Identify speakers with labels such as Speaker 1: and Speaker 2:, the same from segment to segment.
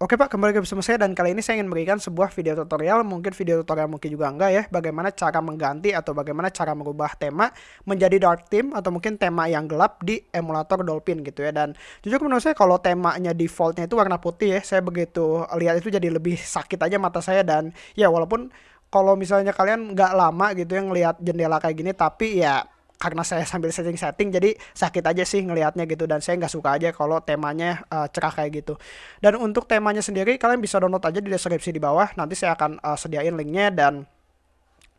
Speaker 1: Oke Pak, kembali ke bersama saya dan kali ini saya ingin memberikan sebuah video tutorial, mungkin video tutorial mungkin juga enggak ya, bagaimana cara mengganti atau bagaimana cara merubah tema menjadi dark theme atau mungkin tema yang gelap di emulator Dolphin gitu ya. Dan jujur menurut saya kalau temanya defaultnya itu warna putih ya, saya begitu lihat itu jadi lebih sakit aja mata saya. Dan ya walaupun kalau misalnya kalian nggak lama gitu ya ngelihat jendela kayak gini tapi ya karena saya sambil setting-setting jadi sakit aja sih ngelihatnya gitu dan saya nggak suka aja kalau temanya uh, cerah kayak gitu. Dan untuk temanya sendiri kalian bisa download aja di deskripsi di bawah nanti saya akan uh, sediain linknya dan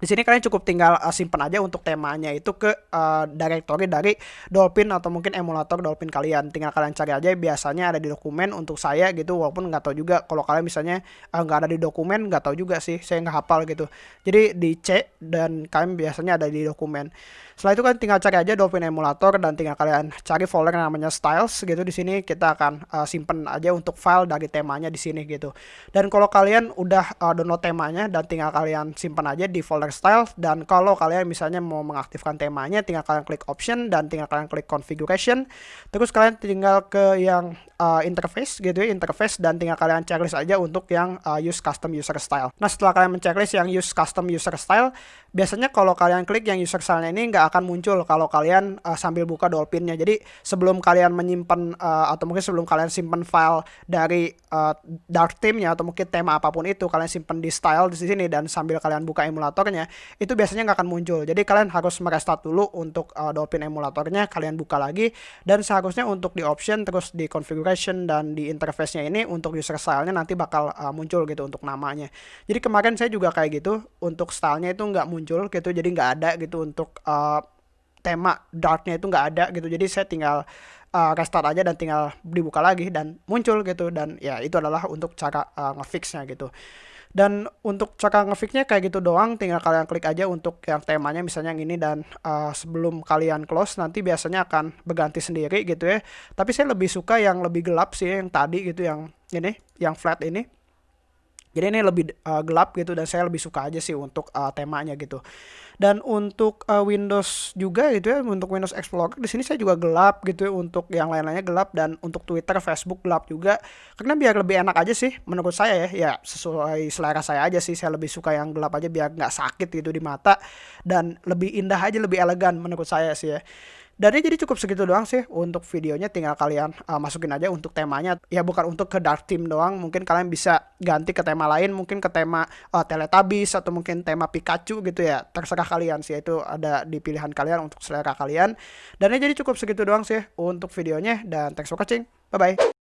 Speaker 1: di sini kalian cukup tinggal uh, simpan aja untuk temanya itu ke uh, directory dari Dolphin atau mungkin emulator Dolphin kalian. Tinggal kalian cari aja biasanya ada di dokumen untuk saya gitu walaupun nggak tahu juga kalau kalian misalnya uh, nggak ada di dokumen nggak tahu juga sih saya nggak hafal gitu. Jadi di C dan kalian biasanya ada di dokumen. Setelah itu kan tinggal cari aja Dolphin emulator dan tinggal kalian cari folder yang namanya styles gitu di sini kita akan uh, simpen aja untuk file dari temanya di sini gitu. Dan kalau kalian udah uh, download temanya dan tinggal kalian simpan aja di folder style dan kalau kalian misalnya mau mengaktifkan temanya tinggal kalian klik option dan tinggal kalian klik configuration. Terus kalian tinggal ke yang uh, interface gitu ya interface dan tinggal kalian checklist aja untuk yang uh, use custom user style. Nah setelah kalian menceklis yang use custom user style biasanya kalau kalian klik yang user style ini nggak akan muncul kalau kalian uh, sambil buka Dolphinnya. Jadi sebelum kalian menyimpan uh, atau mungkin sebelum kalian simpan file dari uh, dark theme-nya atau mungkin tema apa pun itu kalian simpan di style di sini dan sambil kalian buka emulatornya itu biasanya nggak akan muncul. Jadi kalian harus merestart dulu untuk uh, Dolphin emulatornya. Kalian buka lagi dan seharusnya untuk di option terus di configuration dan di interface-nya ini untuk user style-nya nanti bakal uh, muncul gitu untuk namanya. Jadi kemarin saya juga kayak gitu untuk stylenya itu nggak muncul muncul gitu jadi nggak ada gitu untuk uh, tema darknya itu nggak ada gitu. Jadi saya tinggal uh, restart aja dan tinggal dibuka lagi dan muncul gitu. Dan ya itu adalah untuk cara uh, ngefixnya gitu. Dan untuk cara ngefixnya kayak gitu doang tinggal kalian klik aja untuk yang temanya misalnya yang ini dan uh, sebelum kalian close nanti biasanya akan berganti sendiri gitu ya. Tapi saya lebih suka yang lebih gelap sih yang tadi gitu yang ini yang flat ini jadi ini lebih uh, gelap gitu dan saya lebih suka aja sih untuk uh, temanya gitu. Dan untuk uh, Windows juga gitu ya, untuk Windows Explorer di sini saya juga gelap gitu ya untuk yang lain-lainnya gelap dan untuk Twitter, Facebook gelap juga. Karena biar lebih enak aja sih menurut saya ya, ya sesuai selera saya aja sih. Saya lebih suka yang gelap aja biar nggak sakit gitu di mata dan lebih indah aja, lebih elegan menurut saya sih ya. Dan jadi cukup segitu doang sih untuk videonya tinggal kalian uh, masukin aja untuk temanya. Ya bukan untuk ke dark theme doang. Mungkin kalian bisa ganti ke tema lain mungkin ke tema uh, Teletubbies atau mungkin tema Pikachu gitu ya. Terserah kalian sih itu ada di pilihan kalian untuk selera kalian. Dan ya jadi cukup segitu doang sih untuk videonya dan thanks for watching. Bye bye